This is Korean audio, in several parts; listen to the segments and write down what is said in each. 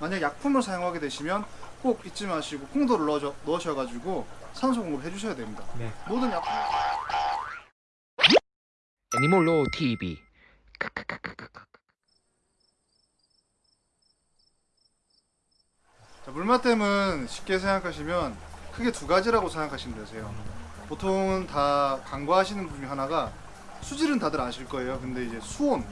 만약 약품을 사용하게 되시면 꼭 잊지 마시고 콩도를 넣어 넣으셔가지고 산소 공급 해주셔야 됩니다. 네. 모든 약품 애니몰로 TV 자, 물맛댐은 쉽게 생각하시면 크게 두 가지라고 생각하시면 되세요. 보통은 다 간과하시는 분중 하나가 수질은 다들 아실 거예요. 근데 이제 수온,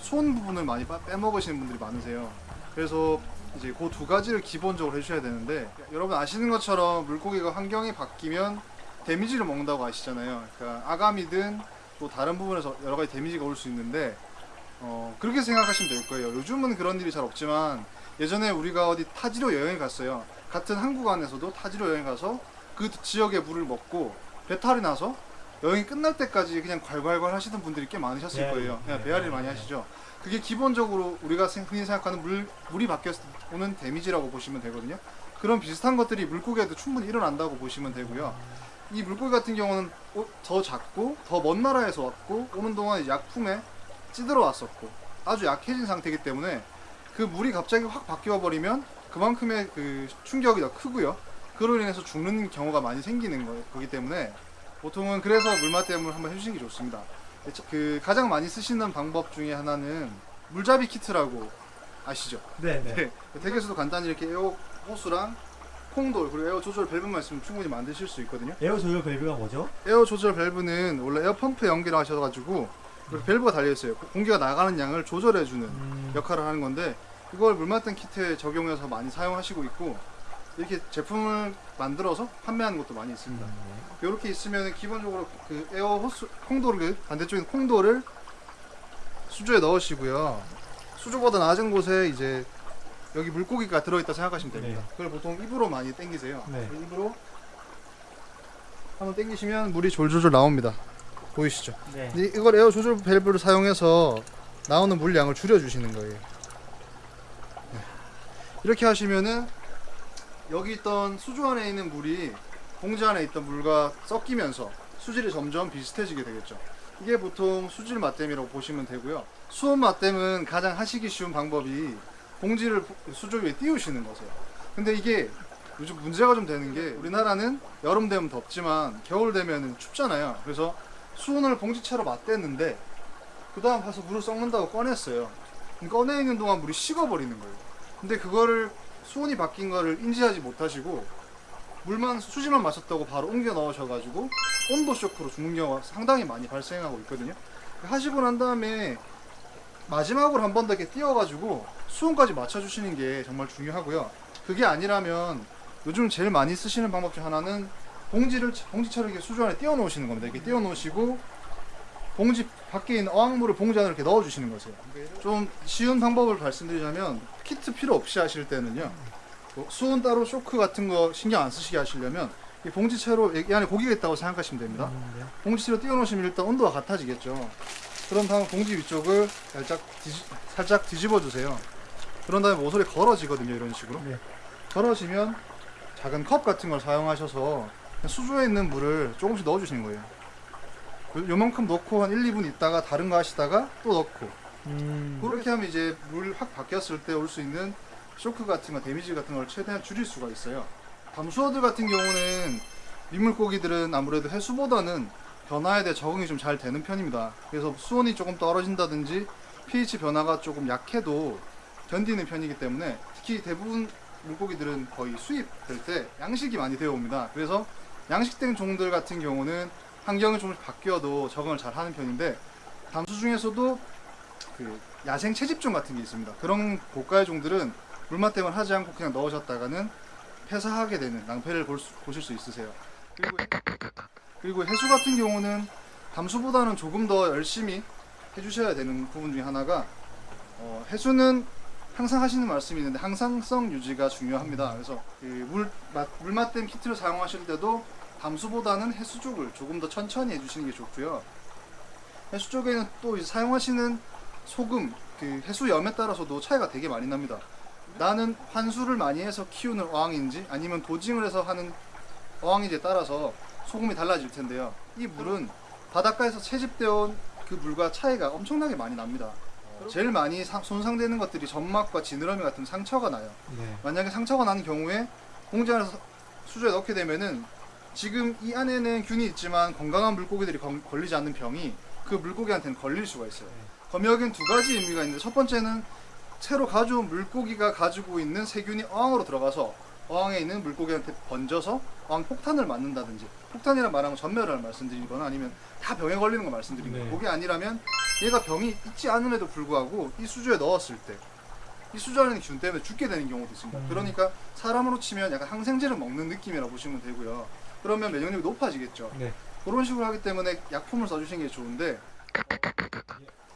수온 부분을 많이 빠- 빼먹으시는 분들이 많으세요. 그래서 이제 그 두 가지를 기본적으로 해주셔야 되는데 여러분 아시는 것처럼 물고기가 환경이 바뀌면 데미지를 먹는다고 아시잖아요. 그러니까 아감이든 또 다른 부분에서 여러 가지 데미지가 올 수 있는데 어, 그렇게 생각하시면 될 거예요. 요즘은 그런 일이 잘 없지만 예전에 우리가 어디 타지로 여행을 갔어요. 같은 한국 안에서도 타지로 여행 가서 그 지역의 물을 먹고 배탈이 나서 여행이 끝날 때까지 그냥 괄괄괄 하시던 분들이 꽤 많으셨을 배앓이. 거예요. 그냥 네. 배앓이를 많이 하시죠. 그게 기본적으로 우리가 생- 흔히 생각하는 물, 물이 때 오는 데미지라고 보시면 되거든요. 그런 비슷한 것들이 물고기에도 충분히 일어난다고 보시면 되고요. 이 물고기 같은 경우는 어- 더 작고 더 먼 나라에서 왔고 오는 동안 약품에 찌들어 왔었고 아주 약해진 상태이기 때문에 그 물이 갑자기 확 바뀌어 버리면 그만큼의 그 충격이 더 크고요. 그로 인해서 죽는 경우가 많이 생기는 거- 거기 때문에 보통은 그래서 물맞댐을 한번 해주시는 게 좋습니다. 그 가장 많이 쓰시는 방법 중에 하나는 물잡이 키트라고 아시죠? 네, 네. 네. 댁에서도 간단히 이렇게 에어 호스랑 콩돌 그리고 에어 조절 밸브만 있으면 충분히 만드실 수 있거든요. 에어 조절 밸브가 뭐죠? 에어 조절 밸브는 원래 에어 펌프에 연결하셔가지고 이렇게 밸브가 달려 있어요. 공기가 나가는 양을 조절해주는 음, 역할을 하는 건데 이걸 물맞댐 키트에 적용해서 많이 사용하시고 있고 이렇게 제품을 만들어서 판매하는 것도 많이 있습니다. 이렇게 있으면 기본적으로 그 에어 호스 콩돌을 반대쪽에 콩돌을 수조에 넣으시고요. 수조보다 낮은 곳에 이제 여기 물고기가 들어있다 생각하시면 됩니다. 네. 그걸 보통 입으로 많이 당기세요. 네. 입으로 한번 당기시면 물이 졸졸졸 나옵니다. 보이시죠? 네. 이- 이걸 에어 조절 밸브를 사용해서 나오는 물량을 줄여주시는 거예요. 네. 이렇게 하시면은 여기 있던 수조 안에 있는 물이 봉지 안에 있던 물과 섞이면서 수질이 점점 비슷해지게 되겠죠. 이게 보통 수질 맛댐이라고 보시면 되고요. 수온 맛댐은 가장 하시기 쉬운 방법이 봉지를 수조 위에 띄우시는 거세요. 근데 이게 요즘 문제가 좀 되는 게 우리나라는 여름 되면 덥지만 겨울 되면 춥잖아요. 그래서 수온을 봉지채로 맞댔는데 그 다음 가서 물을 섞는다고 꺼냈어요. 꺼내 있는 동안 물이 식어버리는 거예요. 근데 그거를 수온이 바뀐 거를 인지하지 못하시고 물만 수지만 마셨다고 바로 옮겨 넣으셔가지고 온도 쇼크로 죽는 경우가 상당히 많이 발생하고 있거든요. 하시고 난 다음에 마지막으로 한 번 더 이렇게 띄워가지고 수온까지 맞춰주시는 게 정말 중요하고요. 그게 아니라면 요즘 제일 많이 쓰시는 방법 중 하나는 봉지를 봉지처럼 이렇게 수조 안에 띄워 놓으시는 겁니다. 이렇게 띄워 놓으시고 봉지 밖에 있는 어항물을 봉지 안에 이렇게 넣어 주시는 거세요. 좀 쉬운 방법을 말씀드리자면 키트 필요 없이 하실 때는요. 뭐 수온 따로 쇼크 같은 거 신경 안 쓰시게 하시려면 이 봉지채로 이 안에 고기가 있다고 생각하시면 됩니다. 음, 네. 봉지채로 띄워 놓으시면 일단 온도가 같아지겠죠. 그런 다음 봉지 위쪽을 살짝 뒤집, 살짝 뒤집어 주세요. 그런 다음에 모서리 걸어지거든요. 이런 식으로. 네. 걸어지면 작은 컵 같은 걸 사용하셔서 수조에 있는 물을 조금씩 넣어 주시는 거예요. 요- 요만큼 넣고 한 1, 2분 있다가 다른 거 하시다가 또 넣고 음, 그렇게 하면 이제 물 확 바뀌었을 때 올 수 있는 쇼크 같은 거, 데미지 같은 걸 최대한 줄일 수가 있어요. 담수어들 같은 경우는 민물고기들은 아무래도 해수보다는 변화에 대해 적응이 좀 잘 되는 편입니다. 그래서 수온이 조금 떨어진다든지 pH 변화가 조금 약해도 견디는 편이기 때문에 특히 대부분 물고기들은 거의 수입될 때 양식이 많이 되어 옵니다. 그래서 양식된 종들 같은 경우는 환경이 조금씩 바뀌어도 적응을 잘 하는 편인데 담수 중에서도 그 야생 채집종 같은 게 있습니다. 그런 고가의 종들은 물맛댐을 하지 않고 그냥 넣으셨다가는 폐사하게 되는 낭패를 볼 수- 보실 수 있으세요. 그리고, 그리고 해수 같은 경우는 담수보다는 조금 더 열심히 해주셔야 되는 부분 중에 하나가 어, 해수는 항상 하시는 말씀이 있는데 항상성 유지가 중요합니다. 그래서 그 물, 맛- 물맛댐 키트를 사용하실 때도 담수보다는 해수 쪽을 조금 더 천천히 해주시는 게 좋고요. 해수 쪽에는 또 사용하시는 소금, 그 해수염에 따라서도 차이가 되게 많이 납니다. 나는 환수를 많이 해서 키우는 어항인지 아니면 도징을 해서 하는 어항인지에 따라서 소금이 달라질 텐데요. 이 물은 바닷가에서 채집되어 온 그 물과 차이가 엄청나게 많이 납니다. 제일 많이 사- 손상되는 것들이 점막과 지느러미 같은 상처가 나요. 네. 만약에 상처가 나는 경우에 공지 안에서 수조에 넣게 되면은 지금 이 안에는 균이 있지만 건강한 물고기들이 건- 걸리지 않는 병이 그 물고기한테는 걸릴 수가 있어요. 검역엔 두 가지 의미가 있는데 첫 번째는 새로 가져온 물고기가 가지고 있는 세균이 어항으로 들어가서 어항에 있는 물고기한테 번져서 어항 폭탄을 맞는다든지 폭탄이란 말하면 전멸을 말씀드린 거나 아니면 다 병에 걸리는 거 말씀드린 거예요. 네. 그게 아니라면 얘가 병이 있지 않음에도 불구하고 이 수조에 넣었을 때 이 수조 안에 있는 균 때문에 죽게 되는 경우도 있습니다. 음. 그러니까 사람으로 치면 약간 항생제를 먹는 느낌이라 고 보시면 되고요. 그러면 면역력이 높아지겠죠. 네. 그런 식으로 하기 때문에 약품을 써주시는 게 좋은데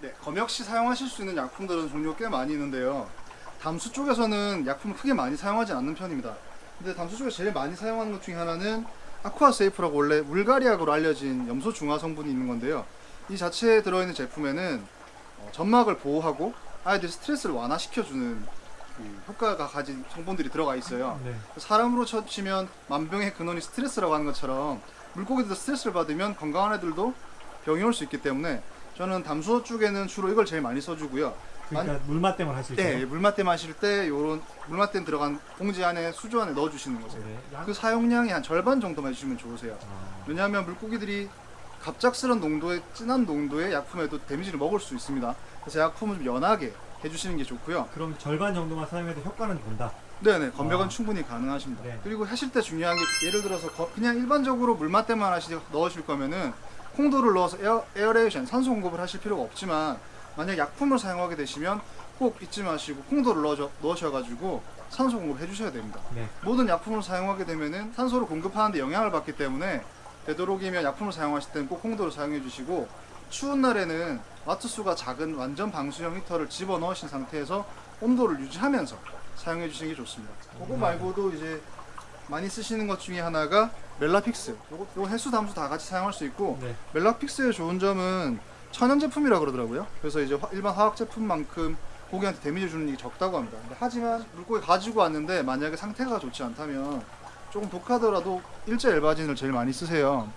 네, 검역 시 사용하실 수 있는 약품들은 종류 꽤 많이 있는데요. 담수 쪽에서는 약품을 크게 많이 사용하지 않는 편입니다. 근데 담수 쪽에서 제일 많이 사용하는 것 중에 하나는 아쿠아세이프라고 원래 물갈이약으로 알려진 염소 중화 성분이 있는 건데요. 이 자체에 들어있는 제품에는 어, 점막을 보호하고 아이들 스트레스를 완화시켜주는 그 효과가 가진 성분들이 들어가 있어요. 네. 사람으로 쳐치면 만병의 근원이 스트레스라고 하는 것처럼 물고기들도 스트레스를 받으면 건강한 애들도 병이 올 수 있기 때문에 저는 담수어 쪽에는 주로 이걸 제일 많이 써주고요. 그러니까 물맛 때문에 하실 때. 네, 물맛대 마실 때 요런 물맛대 들어간 봉지 안에 수조 안에 넣어주시는 거세요. 네. 약- 그 사용량의 한 절반 정도만 해주시면 좋으세요. 아, 왜냐하면 물고기들이 갑작스런 농도의 진한 농도의 약품에도 데미지를 먹을 수 있습니다. 그래서 약품을 좀 연하게 해주시는 게 좋고요. 그럼 절반 정도만 사용해도 효과는 본다. 네네 검역은 아. 충분히 가능하십니다. 네. 그리고 하실 때 중요한 게 예를 들어서 거- 그냥 일반적으로 물맛대만 하시 넣으실 거면은 콩돌을 넣어서 에어, aeration 산소 공급을 하실 필요가 없지만 만약 약품을 사용하게 되시면 꼭 잊지 마시고 콩돌을 넣어 넣으셔가지고 산소 공급을 해주셔야 됩니다. 네. 모든 약품을 사용하게 되면은 산소를 공급하는데 영향을 받기 때문에 되도록이면 약품을 사용하실 때는 꼭 콩돌을 사용해 주시고 추운 날에는 와트 수가 작은 완전 방수형 히터를 집어 넣으신 상태에서 온도를 유지하면서 사용해 주시는 게 좋습니다. 그거 말고도 이제 많이 쓰시는 것 중에 하나가 멜라픽스. 요거, 요거 해수 담수 다 같이 사용할 수 있고 네. 멜라픽스의 좋은 점은 천연 제품이라 그러더라고요. 그래서 이제 화- 일반 화학 제품만큼 고기한테 데미지 주는 게 적다고 합니다. 하지만 물고기 가지고 왔는데 만약에 상태가 좋지 않다면 조금 독하더라도 일제 엘바진을 제일 많이 쓰세요.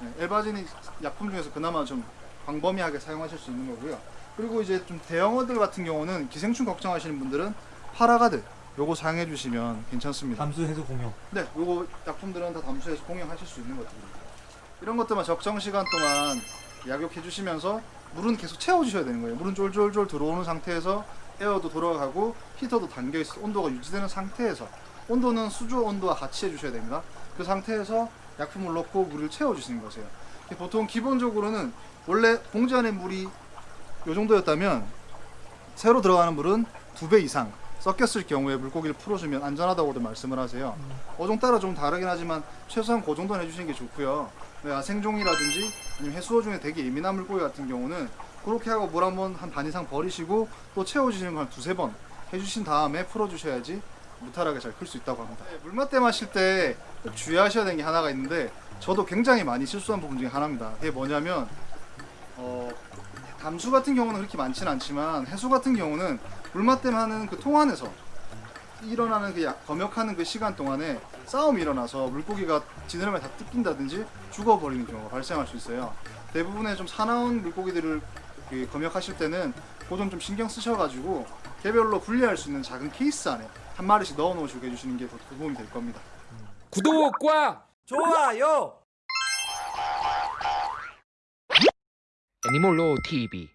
네, 엘바진이 약품 중에서 그나마 좀 광범위하게 사용하실 수 있는 거고요. 그리고 이제 좀 대형어들 같은 경우는 기생충 걱정하시는 분들은 파라가드 요거 사용해 주시면 괜찮습니다. 담수 해수 공용. 네, 요거 약품들은 다 담수 해수 공용하실 수 있는 것들입니다. 이런 것들만 적정 시간 동안 약욕해 주시면서 물은 계속 채워 주셔야 되는 거예요. 물은 쫄쫄쫄 들어오는 상태에서 에어도 돌아가고 히터도 담겨 있어 온도가 유지되는 상태에서 온도는 수조 온도와 같이 해 주셔야 됩니다. 그 상태에서 약품을 넣고 물을 채워 주시는 거세요. 보통 기본적으로는 원래 봉지 안에 물이 요 정도였다면 새로 들어가는 물은 두 배 이상 섞였을 경우에 물고기를 풀어주면 안전하다고도 말씀을 하세요. 어종 따라 좀 다르긴 하지만 최소한 그 정도는 해주시는 게 좋고요. 네, 야생종이라든지 아니면 해수어 중에 되게 예민한 물고기 같은 경우는 그렇게 하고 물 한 번 한 반 이상 버리시고 또 채워주시는 걸한 두세 번 해주신 다음에 풀어주셔야지 무탈하게 잘 클 수 있다고 합니다. 네, 물맛대 마실 때꼭 주의하셔야 되는 게 하나가 있는데 저도 굉장히 많이 실수한 부분 중에 하나입니다. 그게 뭐냐면 어, 담수 같은 경우는 그렇게 많지는 않지만 해수 같은 경우는 물맛댐 하는 그 통 안에서 일어나는 그 약- 검역하는 그 시간 동안에 싸움이 일어나서 물고기가 지느러미에 다 뜯긴다든지 죽어버리는 경우가 발생할 수 있어요. 대부분의 좀 사나운 물고기들을 그 검역하실 때는 그점 좀 신경 쓰셔가지고 개별로 분리할 수 있는 작은 케이스 안에 한 마리씩 넣어 놓으시고 해주시는 게 더 도움이 될 겁니다. 구독과 좋아요. 애니몰로 TV